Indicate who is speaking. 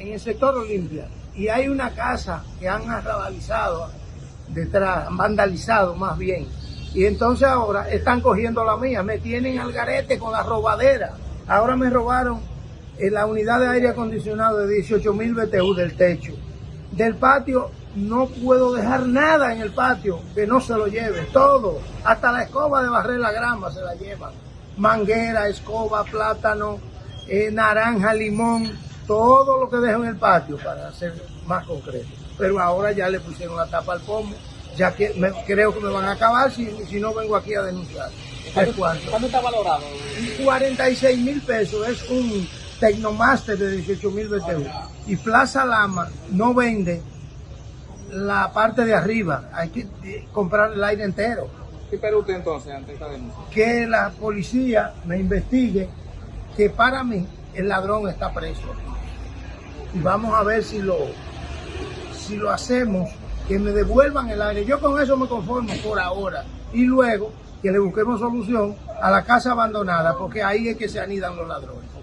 Speaker 1: en el sector Olimpia y hay una casa que han arrabalizado detrás, vandalizado más bien. Y entonces ahora están cogiendo la mía, me tienen al garete con la robadera. Ahora me robaron en la unidad de aire acondicionado de 18 mil BTU del techo. Del patio no puedo dejar nada en el patio que no se lo lleve, todo, hasta la escoba de barrer la grama se la llevan. Manguera, escoba, plátano, eh, naranja, limón, todo lo que dejo en el patio para ser más concreto. Pero ahora ya le pusieron la tapa al pomo, ya que me, creo que me van a acabar si, si no vengo aquí a denunciar.
Speaker 2: ¿Cuánto, ¿Cuánto está valorado?
Speaker 1: 46 mil pesos, es un Tecnomaster de 18 mil BTU. Y Plaza Lama no vende la parte de arriba, hay que eh, comprar el aire entero.
Speaker 2: ¿Qué espera usted entonces ante esta denuncia?
Speaker 1: Que la policía me investigue que para mí el ladrón está preso. Y vamos a ver si lo, si lo hacemos, que me devuelvan el aire. Yo con eso me conformo por ahora. Y luego que le busquemos solución a la casa abandonada, porque ahí es que se anidan los ladrones.